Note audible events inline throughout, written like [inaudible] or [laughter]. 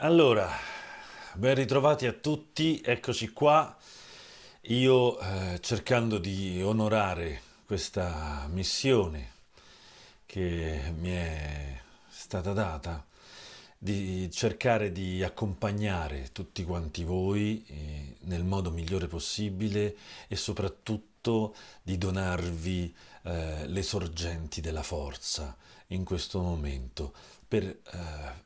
Allora, ben ritrovati a tutti, eccoci qua. Io eh, cercando di onorare questa missione che mi è stata data, di cercare di accompagnare tutti quanti voi eh, nel modo migliore possibile e soprattutto di donarvi eh, le sorgenti della forza in questo momento per eh,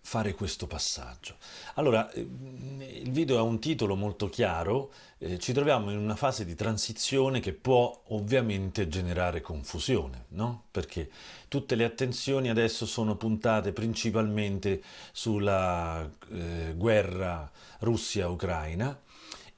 fare questo passaggio. Allora, eh, il video ha un titolo molto chiaro, eh, ci troviamo in una fase di transizione che può ovviamente generare confusione, no? Perché tutte le attenzioni adesso sono puntate principalmente sulla eh, guerra Russia-Ucraina,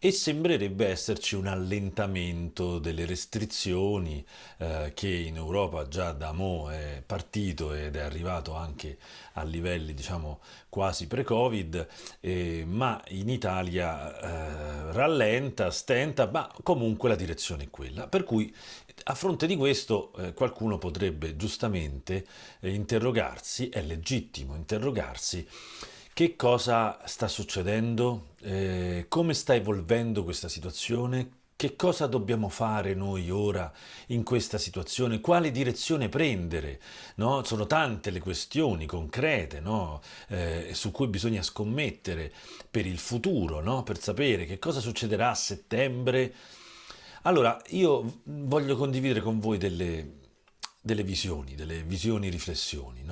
e sembrerebbe esserci un allentamento delle restrizioni eh, che in Europa già da mo' è partito ed è arrivato anche a livelli diciamo quasi pre-covid eh, ma in Italia eh, rallenta, stenta ma comunque la direzione è quella per cui a fronte di questo eh, qualcuno potrebbe giustamente eh, interrogarsi, è legittimo interrogarsi che cosa sta succedendo? Eh, come sta evolvendo questa situazione? Che cosa dobbiamo fare noi ora in questa situazione? Quale direzione prendere? No? Sono tante le questioni concrete no? eh, su cui bisogna scommettere per il futuro, no? per sapere che cosa succederà a settembre. Allora, io voglio condividere con voi delle, delle visioni, delle visioni riflessioni.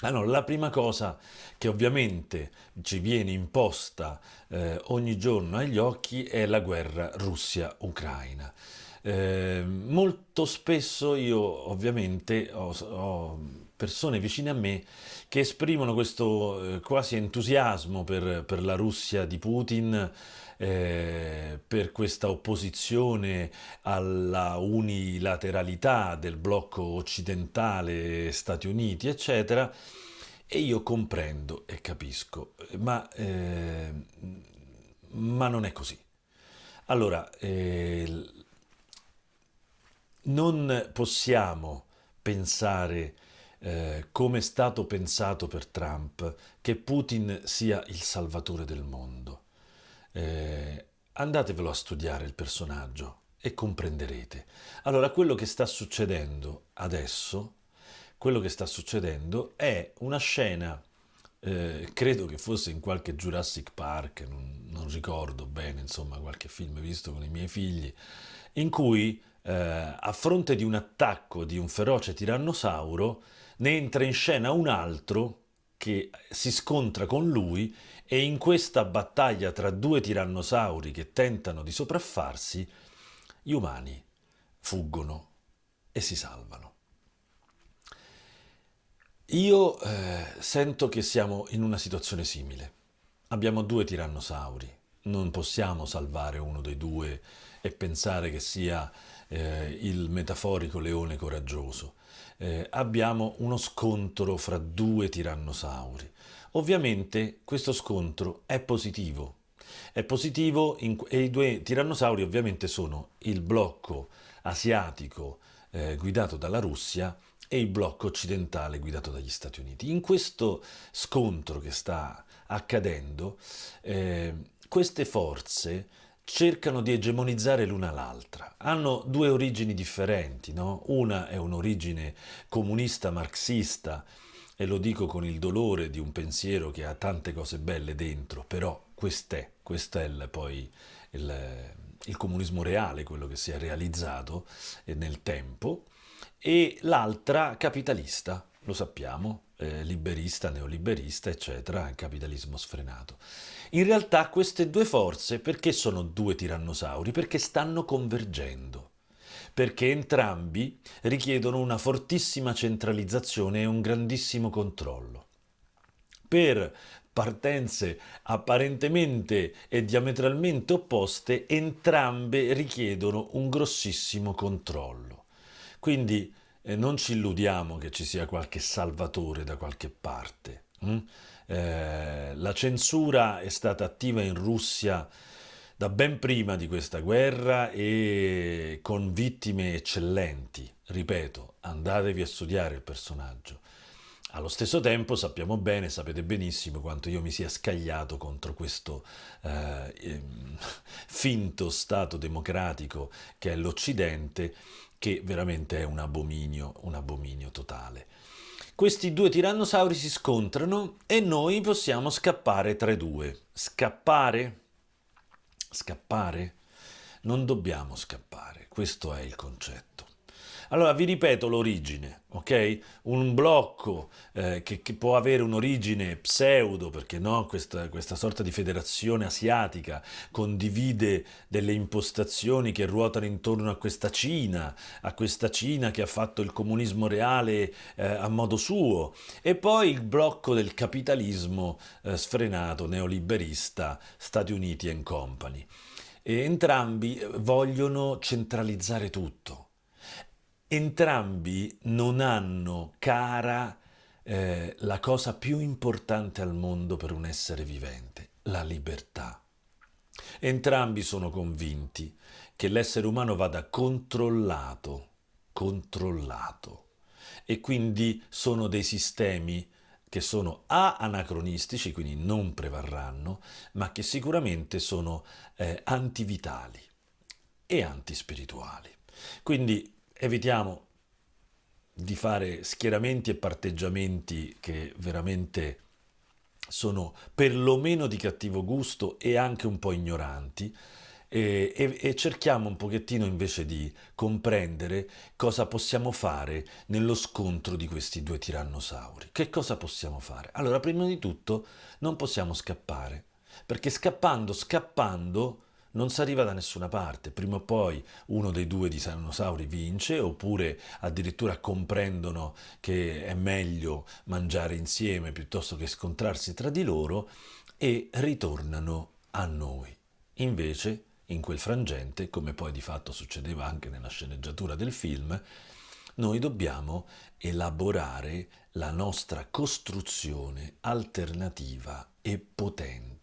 Allora, la prima cosa che ovviamente ci viene imposta eh, ogni giorno agli occhi è la guerra Russia-Ucraina. Eh, molto spesso io ovviamente ho, ho, persone vicine a me che esprimono questo eh, quasi entusiasmo per, per la Russia di Putin eh, per questa opposizione alla unilateralità del blocco occidentale, Stati Uniti, eccetera, e io comprendo e capisco, ma, eh, ma non è così. Allora, eh, non possiamo pensare eh, come è stato pensato per Trump che Putin sia il salvatore del mondo. Eh, andatevelo a studiare il personaggio e comprenderete. Allora, quello che sta succedendo adesso, quello che sta succedendo è una scena, eh, credo che fosse in qualche Jurassic Park, non, non, ricordo bene, insomma, qualche film visto con i miei figli, in cui eh, a fronte di un attacco di un feroce tirannosauro ne entra in scena un altro che si scontra con lui e in questa battaglia tra due tirannosauri che tentano di sopraffarsi, gli umani fuggono e si salvano. Io eh, sento che siamo in una situazione simile. Abbiamo due tirannosauri, non possiamo salvare uno dei due e pensare che sia eh, il metaforico leone coraggioso. Eh, abbiamo uno scontro fra due tirannosauri. Ovviamente questo scontro è positivo. È positivo in, e i due tirannosauri ovviamente sono il blocco asiatico eh, guidato dalla Russia e il blocco occidentale guidato dagli Stati Uniti. In questo scontro che sta accadendo, eh, queste forze cercano di egemonizzare l'una l'altra. Hanno due origini differenti, no? Una è un'origine comunista marxista e lo dico con il dolore di un pensiero che ha tante cose belle dentro, però quest'è, questo è il, poi il, il comunismo reale, quello che si è realizzato eh, nel tempo, e l'altra capitalista, lo sappiamo, eh, liberista, neoliberista, eccetera, capitalismo sfrenato. In realtà queste due forze, perché sono due tirannosauri? Perché stanno convergendo perché entrambi richiedono una fortissima centralizzazione e un grandissimo controllo. Per partenze apparentemente e diametralmente opposte, entrambe richiedono un grossissimo controllo. Quindi eh, non ci illudiamo che ci sia qualche salvatore da qualche parte. Hm? Eh, la censura è stata attiva in Russia da ben prima di questa guerra e con vittime eccellenti. Ripeto, andatevi a studiare il personaggio. Allo stesso tempo sappiamo bene, sapete benissimo quanto io mi sia scagliato contro questo eh, ehm, [laughs] finto Stato democratico che è l'Occidente, che veramente è un abominio, un abominio totale. Questi due tirannosauri si scontrano e noi possiamo scappare tra i due. Scappare? Scappare? Non dobbiamo scappare, questo è il concetto. Allora vi ripeto l'origine, ok? Un blocco eh, che, che, può avere un'origine pseudo, perché no, questa, questa, sorta di federazione asiatica condivide delle impostazioni che ruotano intorno a questa Cina, a questa Cina che ha fatto il comunismo reale eh, a modo suo, e poi il blocco del capitalismo eh, sfrenato, neoliberista, Stati Uniti and Company. E entrambi vogliono centralizzare tutto entrambi non hanno cara eh, la cosa più importante al mondo per un essere vivente, la libertà. Entrambi sono convinti che l'essere umano vada controllato, controllato, e quindi sono dei sistemi che sono A anacronistici, quindi non prevarranno, ma che sicuramente sono eh, antivitali e antispirituali. Quindi evitiamo di fare schieramenti e parteggiamenti che veramente sono perlomeno di cattivo gusto e anche un po' ignoranti e, e, e, cerchiamo un pochettino invece di comprendere cosa possiamo fare nello scontro di questi due tirannosauri. Che cosa possiamo fare? Allora, prima di tutto non possiamo scappare, perché scappando, scappando, non si arriva da nessuna parte. Prima o poi uno dei due dinosauri vince, oppure addirittura comprendono che è meglio mangiare insieme piuttosto che scontrarsi tra di loro e ritornano a noi. Invece, in quel frangente, come poi di fatto succedeva anche nella sceneggiatura del film, noi dobbiamo elaborare la nostra costruzione alternativa e potente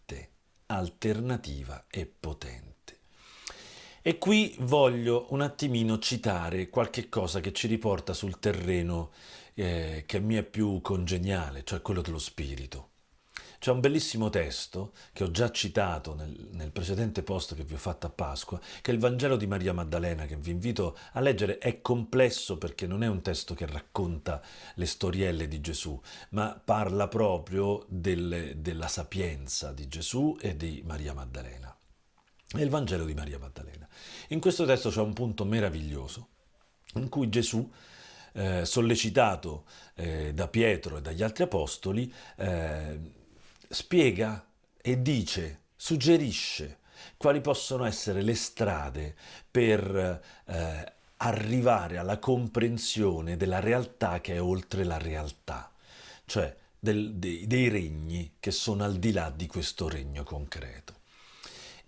alternativa e potente. E qui voglio un attimino citare qualche cosa che ci riporta sul terreno eh, che mi è più congeniale, cioè quello dello spirito. C'è un bellissimo testo che ho già citato nel, nel, precedente post che vi ho fatto a Pasqua, che è il Vangelo di Maria Maddalena, che vi invito a leggere. È complesso perché non è un testo che racconta le storielle di Gesù, ma parla proprio del, della sapienza di Gesù e di Maria Maddalena. È il Vangelo di Maria Maddalena. In questo testo c'è un punto meraviglioso in cui Gesù eh, sollecitato eh, da Pietro e dagli altri apostoli, eh, spiega e dice, suggerisce quali possono essere le strade per eh, arrivare alla comprensione della realtà che è oltre la realtà, cioè del, dei, dei regni che sono al di là di questo regno concreto.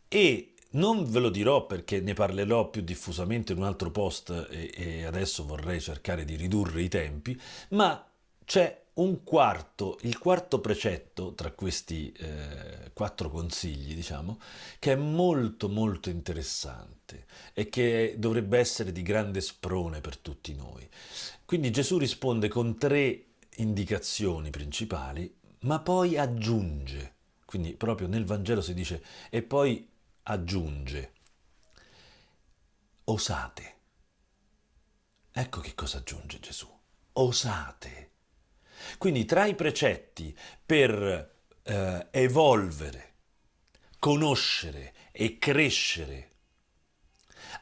E non ve lo dirò perché ne parlerò più diffusamente in un altro post e, e adesso vorrei cercare di ridurre i tempi, ma c'è un quarto, il quarto precetto tra questi eh, quattro consigli, diciamo, che è molto molto interessante e che dovrebbe essere di grande sprone per tutti noi. Quindi Gesù risponde con tre indicazioni principali, ma poi aggiunge, quindi proprio nel Vangelo si dice, e poi aggiunge, osate. Ecco che cosa aggiunge Gesù, osate quindi tra i precetti per eh, evolvere, conoscere e crescere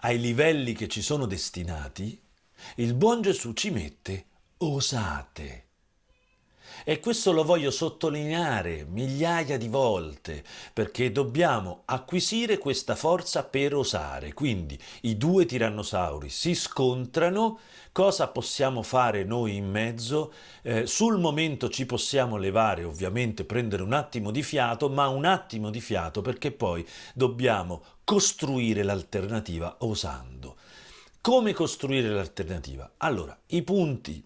ai livelli che ci sono destinati, il buon Gesù ci mette osate. E questo lo voglio sottolineare migliaia di volte, perché dobbiamo acquisire questa forza per osare. Quindi i due tirannosauri si scontrano, cosa possiamo fare noi in mezzo? Eh, sul momento ci possiamo levare, ovviamente prendere un attimo di fiato, ma un attimo di fiato perché poi dobbiamo costruire l'alternativa osando. Come costruire l'alternativa? Allora, i punti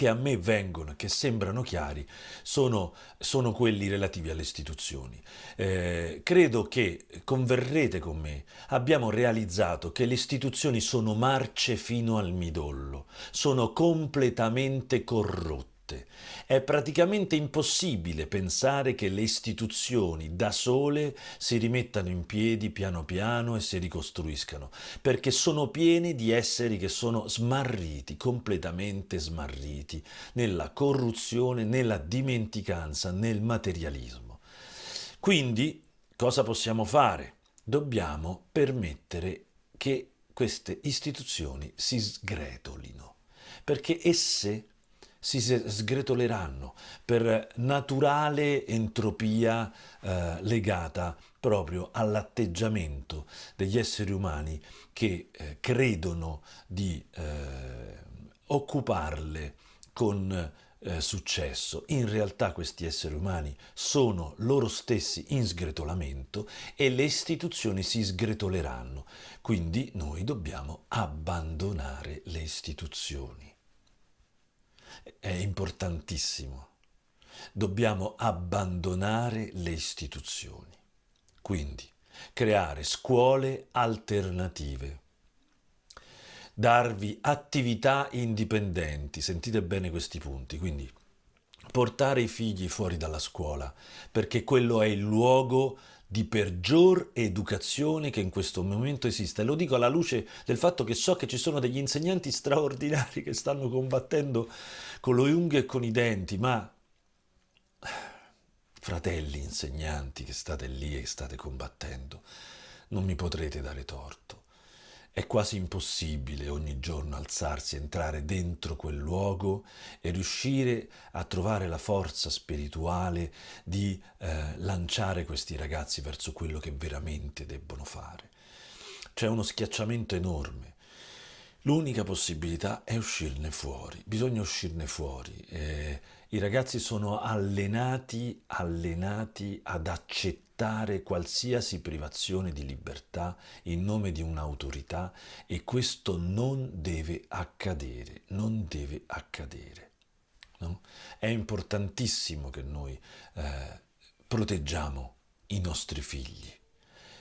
che a me vengono, che sembrano chiari, sono, sono quelli relativi alle istituzioni. Eh, credo che, converrete con me, abbiamo realizzato che le istituzioni sono marce fino al midollo, sono completamente corrotte volte. È praticamente impossibile pensare che le istituzioni da sole si rimettano in piedi piano piano e si ricostruiscano, perché sono piene di esseri che sono smarriti, completamente smarriti, nella corruzione, nella dimenticanza, nel materialismo. Quindi, cosa possiamo fare? Dobbiamo permettere che queste istituzioni si sgretolino, perché esse si sgretoleranno per naturale entropia eh, legata proprio all'atteggiamento degli esseri umani che eh, credono di eh, occuparle con eh, successo. In realtà questi esseri umani sono loro stessi in sgretolamento e le istituzioni si sgretoleranno. Quindi noi dobbiamo abbandonare le istituzioni. È importantissimo. Dobbiamo abbandonare le istituzioni. Quindi creare scuole alternative darvi attività indipendenti, sentite bene questi punti, quindi portare i figli fuori dalla scuola, perché quello è il luogo di peggior educazione che in questo momento esiste. Lo dico alla luce del fatto che so che ci sono degli insegnanti straordinari che stanno combattendo con le unghie e con i denti, ma fratelli insegnanti che state lì e state combattendo, non mi potrete dare torto. È quasi impossibile ogni giorno alzarsi, entrare dentro quel luogo e riuscire a trovare la forza spirituale di eh, lanciare questi ragazzi verso quello che veramente debbono fare. C'è uno schiacciamento enorme. L'unica possibilità è uscirne fuori, bisogna uscirne fuori. Eh, I ragazzi sono allenati, allenati ad accettare accettare qualsiasi privazione di libertà in nome di un'autorità e questo non deve accadere, non deve accadere. No? È importantissimo che noi eh, proteggiamo i nostri figli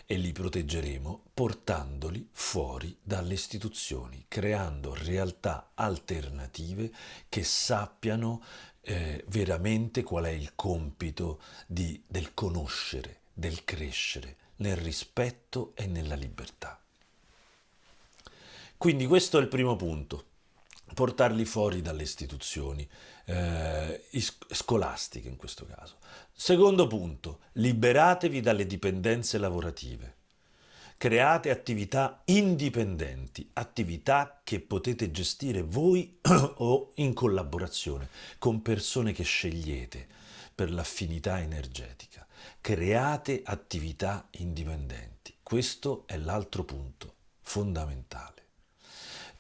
e li proteggeremo portandoli fuori dalle istituzioni, creando realtà alternative che sappiano eh, veramente qual è il compito di, del conoscere, del crescere nel rispetto e nella libertà. Quindi questo è il primo punto, portarli fuori dalle istituzioni eh, scolastiche in questo caso. Secondo punto, liberatevi dalle dipendenze lavorative. Create attività indipendenti, attività che potete gestire voi [clears throat] o in collaborazione con persone che scegliete per l'affinità energetica create attività indipendenti. Questo è l'altro punto fondamentale.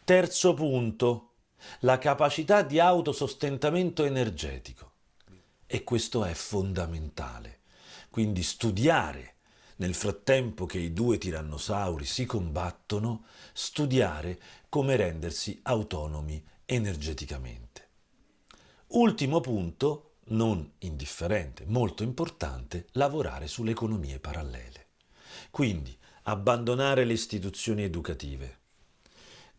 Terzo punto, la capacità di autosostentamento energetico. E questo è fondamentale. Quindi studiare nel frattempo che i due tirannosauri si combattono, studiare come rendersi autonomi energeticamente. Ultimo punto, non indifferente, molto importante, lavorare sulle economie parallele. Quindi abbandonare le istituzioni educative,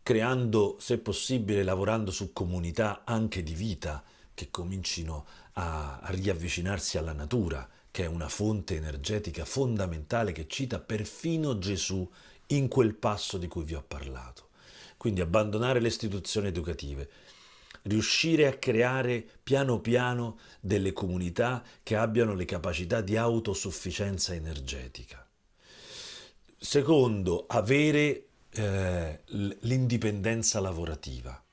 creando, se possibile, lavorando su comunità anche di vita che comincino a, riavvicinarsi alla natura, che è una fonte energetica fondamentale che cita perfino Gesù in quel passo di cui vi ho parlato. Quindi abbandonare le istituzioni educative, riuscire a creare piano piano delle comunità che abbiano le capacità di autosufficienza energetica. Secondo, avere eh, l'indipendenza lavorativa,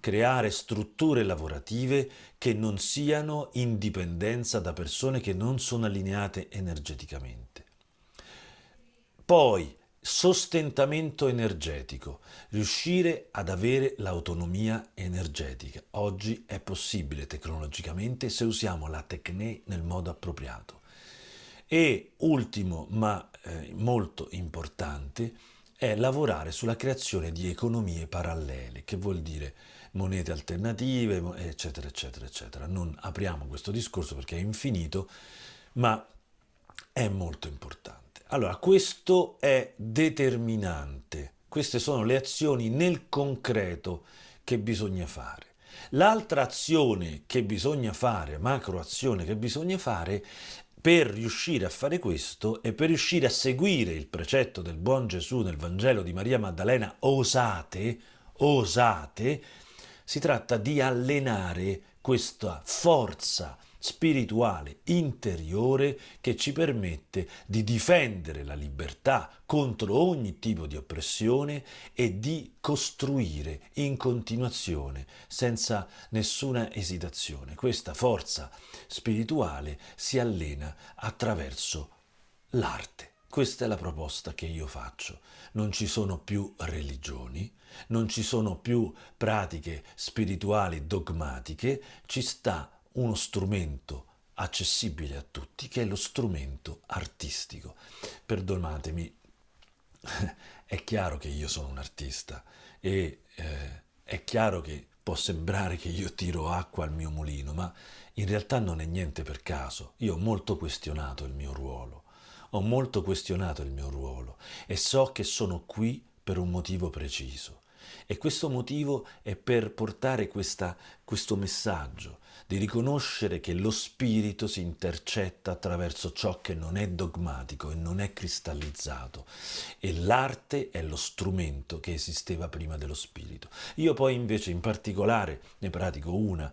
creare strutture lavorative che non siano in dipendenza da persone che non sono allineate energeticamente. Poi sostentamento energetico, riuscire ad avere l'autonomia energetica. Oggi è possibile tecnologicamente se usiamo la tecne nel modo appropriato. E ultimo, ma eh, molto importante, è lavorare sulla creazione di economie parallele, che vuol dire monete alternative, eccetera, eccetera, eccetera. Non apriamo questo discorso perché è infinito, ma è molto importante. Allora, questo è determinante. Queste sono le azioni nel concreto che bisogna fare. L'altra azione che bisogna fare, macro azione che bisogna fare per riuscire a fare questo e per riuscire a seguire il precetto del buon Gesù nel Vangelo di Maria Maddalena, osate, osate, si tratta di allenare questa forza spirituale interiore che ci permette di difendere la libertà contro ogni tipo di oppressione e di costruire in continuazione senza nessuna esitazione. Questa forza spirituale si allena attraverso l'arte. Questa è la proposta che io faccio. Non ci sono più religioni, non ci sono più pratiche spirituali dogmatiche, ci sta uno strumento accessibile a tutti che è lo strumento artistico. Perdonatemi, [laughs] è chiaro che io sono un artista e eh, è chiaro che può sembrare che io tiro acqua al mio mulino, ma in realtà non è niente per caso. Io ho molto questionato il mio ruolo, ho molto questionato il mio ruolo e so che sono qui per un motivo preciso. E questo motivo è per portare questa, questo messaggio, di riconoscere che lo spirito si intercetta attraverso ciò che non è dogmatico e non è cristallizzato e l'arte è lo strumento che esisteva prima dello spirito. Io poi invece in particolare ne pratico una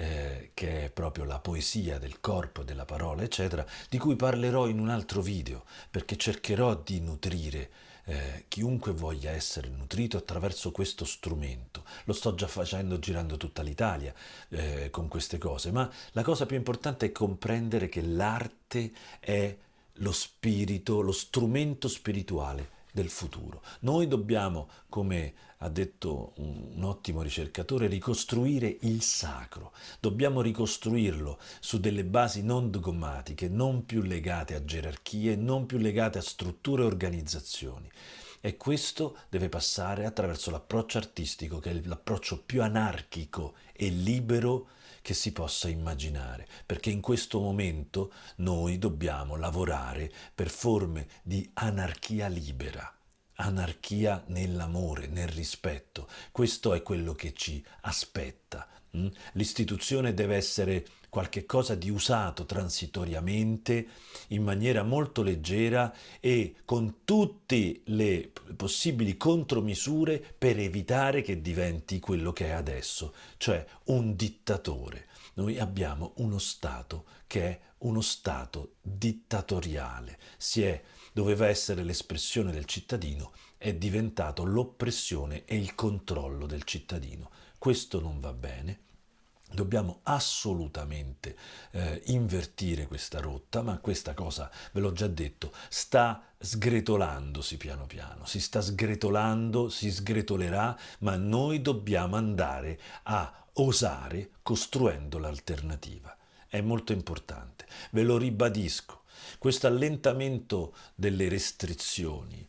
eh, che è proprio la poesia del corpo della parola, eccetera, di cui parlerò in un altro video, perché cercherò di nutrire eh, chiunque voglia essere nutrito attraverso questo strumento. Lo sto già facendo girando tutta l'Italia eh, con queste cose, ma la cosa più importante è comprendere che l'arte è lo spirito, lo strumento spirituale del futuro. Noi dobbiamo, come ha detto un, ottimo ricercatore, ricostruire il sacro. Dobbiamo ricostruirlo su delle basi non dogmatiche, non più legate a gerarchie, non più legate a strutture e organizzazioni. E questo deve passare attraverso l'approccio artistico, che è l'approccio più anarchico e libero che si possa immaginare, perché in questo momento noi dobbiamo lavorare per forme di anarchia libera, anarchia nell'amore, nel rispetto. Questo è quello che ci aspetta. Mm? L'istituzione deve essere qualche cosa di usato transitoriamente in maniera molto leggera e con tutte le possibili contromisure per evitare che diventi quello che è adesso, cioè un dittatore. Noi abbiamo uno Stato che è uno Stato dittatoriale, si è, doveva essere l'espressione del cittadino, è diventato l'oppressione e il controllo del cittadino. Questo non va bene Dobbiamo assolutamente eh, invertire questa rotta, ma questa cosa, ve l'ho già detto, sta sgretolandosi piano piano, si sta sgretolando, si sgretolerà, ma noi dobbiamo andare a osare costruendo l'alternativa. È molto importante, ve lo ribadisco. Questo allentamento delle restrizioni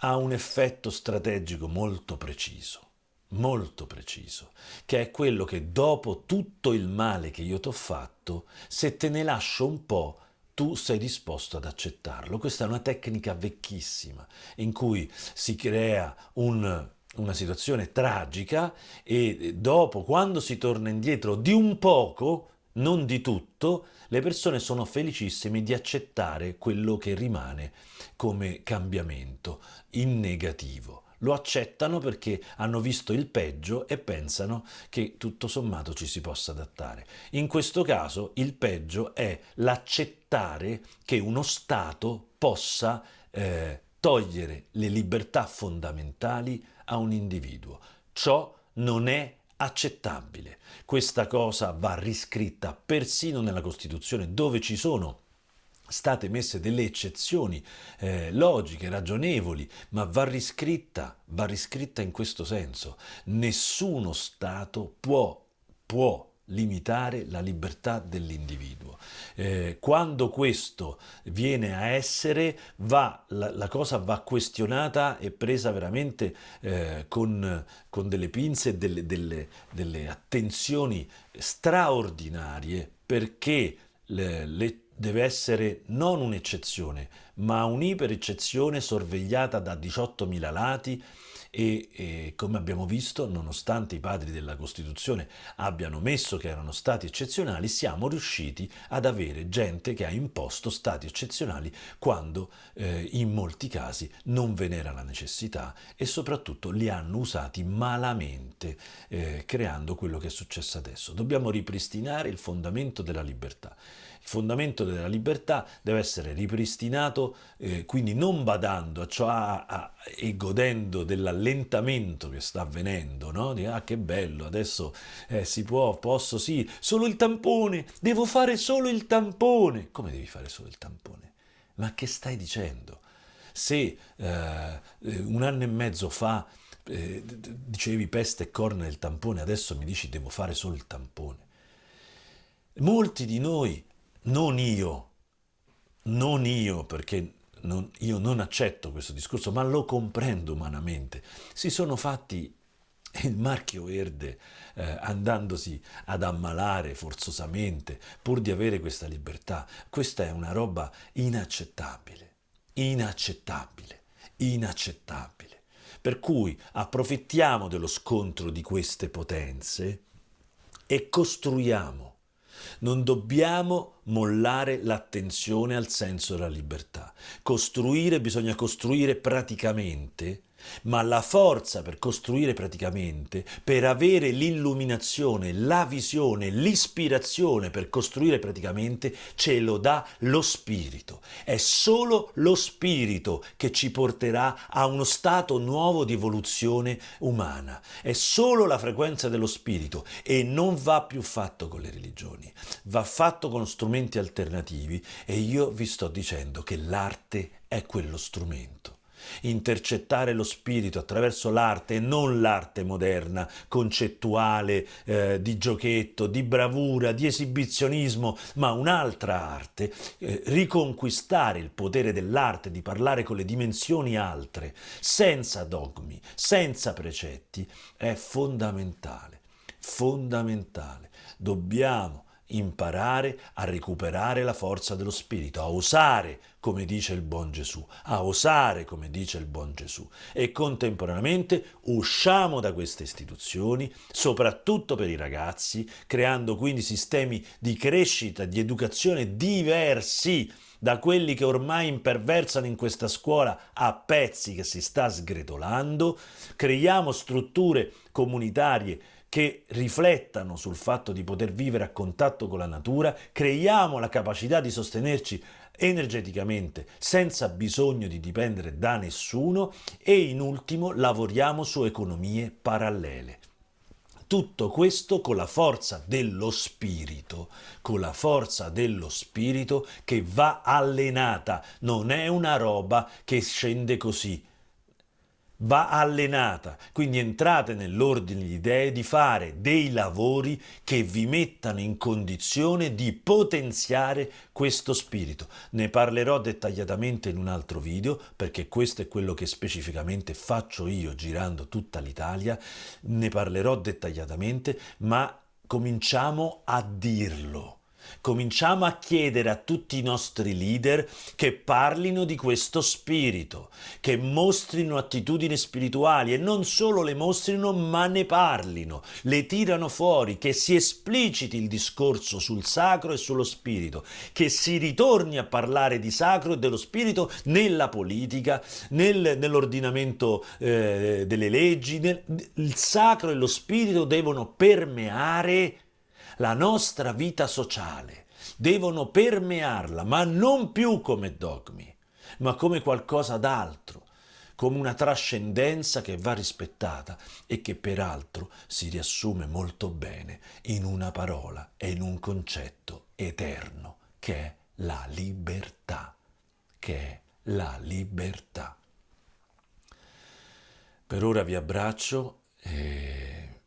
ha un effetto strategico molto preciso molto preciso, che è quello che dopo tutto il male che io ti ho fatto, se te ne lascio un po', tu sei disposto ad accettarlo. Questa è una tecnica vecchissima in cui si crea un, una situazione tragica e dopo, quando si torna indietro di un poco, non di tutto, le persone sono felicissime di accettare quello che rimane come cambiamento in negativo lo accettano perché hanno visto il peggio e pensano che tutto sommato ci si possa adattare. In questo caso il peggio è l'accettare che uno Stato possa eh, togliere le libertà fondamentali a un individuo. Ciò non è accettabile. Questa cosa va riscritta persino nella Costituzione dove ci sono state messe delle eccezioni eh, logiche, ragionevoli, ma va riscritta, va riscritta in questo senso. Nessuno Stato può, può limitare la libertà dell'individuo. Eh, quando questo viene a essere, va, la, la, cosa va questionata e presa veramente eh, con, con, delle pinze e delle, delle, delle attenzioni straordinarie perché le, le deve essere non un'eccezione, ma un'ipereccezione sorvegliata da 18.000 lati e, e, come abbiamo visto, nonostante i padri della Costituzione abbiano messo che erano stati eccezionali, siamo riusciti ad avere gente che ha imposto stati eccezionali quando eh, in molti casi non ve n'era la necessità e soprattutto li hanno usati malamente, eh, creando quello che è successo adesso. Dobbiamo ripristinare il fondamento della libertà. Il fondamento della libertà deve essere ripristinato, eh, quindi non badando a ciò a, a, e godendo dell'allentamento che sta avvenendo, no? Di, ah che bello, adesso eh, si può, posso, sì, solo il tampone, devo fare solo il tampone. Come devi fare solo il tampone? Ma che stai dicendo? Se eh, un anno e mezzo fa eh, dicevi peste e corna del tampone, adesso mi dici devo fare solo il tampone. Molti di noi non io, non io, perché non, io non accetto questo discorso, ma lo comprendo umanamente, si sono fatti il marchio verde eh, andandosi ad ammalare forzosamente pur di avere questa libertà. Questa è una roba inaccettabile, inaccettabile, inaccettabile. Per cui approfittiamo dello scontro di queste potenze e costruiamo non dobbiamo mollare l'attenzione al senso della libertà. Costruire bisogna costruire praticamente ma la forza per costruire praticamente, per avere l'illuminazione, la visione, l'ispirazione per costruire praticamente, ce lo dà lo spirito. È solo lo spirito che ci porterà a uno stato nuovo di evoluzione umana. È solo la frequenza dello spirito e non va più fatto con le religioni, va fatto con strumenti alternativi e io vi sto dicendo che l'arte è quello strumento intercettare lo spirito attraverso l'arte e non l'arte moderna, concettuale, eh, di giochetto, di bravura, di esibizionismo, ma un'altra arte, eh, riconquistare il potere dell'arte di parlare con le dimensioni altre, senza dogmi, senza precetti, è fondamentale, fondamentale. Dobbiamo imparare a recuperare la forza dello spirito, a osare, come dice il buon Gesù, a osare, come dice il buon Gesù. E contemporaneamente usciamo da queste istituzioni, soprattutto per i ragazzi, creando quindi sistemi di crescita, di educazione diversi da quelli che ormai imperversano in questa scuola a pezzi che si sta sgretolando, creiamo strutture comunitarie che riflettano sul fatto di poter vivere a contatto con la natura, creiamo la capacità di sostenerci energeticamente senza bisogno di dipendere da nessuno e in ultimo lavoriamo su economie parallele. Tutto questo con la forza dello spirito, con la forza dello spirito che va allenata, non è una roba che scende così, va allenata, quindi entrate nell'ordine di idee di fare dei lavori che vi mettano in condizione di potenziare questo spirito. Ne parlerò dettagliatamente in un altro video perché questo è quello che specificamente faccio io girando tutta l'Italia, ne parlerò dettagliatamente, ma cominciamo a dirlo cominciamo a chiedere a tutti i nostri leader che parlino di questo spirito, che mostrino attitudini spirituali e non solo le mostrino ma ne parlino, le tirano fuori, che si espliciti il discorso sul sacro e sullo spirito, che si ritorni a parlare di sacro e dello spirito nella politica, nel, nell'ordinamento eh, delle leggi, nel, il sacro e lo spirito devono permeare la nostra vita sociale, devono permearla, ma non più come dogmi, ma come qualcosa d'altro, come una trascendenza che va rispettata e che peraltro si riassume molto bene in una parola e in un concetto eterno, che è la libertà, che è la libertà. Per ora vi abbraccio e,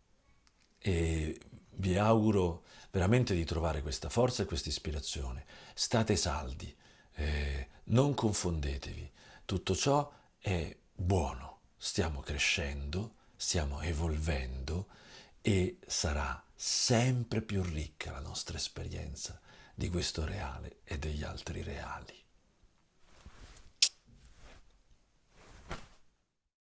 e vi auguro veramente di trovare questa forza e questa ispirazione. State saldi, eh, non confondetevi. Tutto ciò è buono. Stiamo crescendo, stiamo evolvendo e sarà sempre più ricca la nostra esperienza di questo reale e degli altri reali.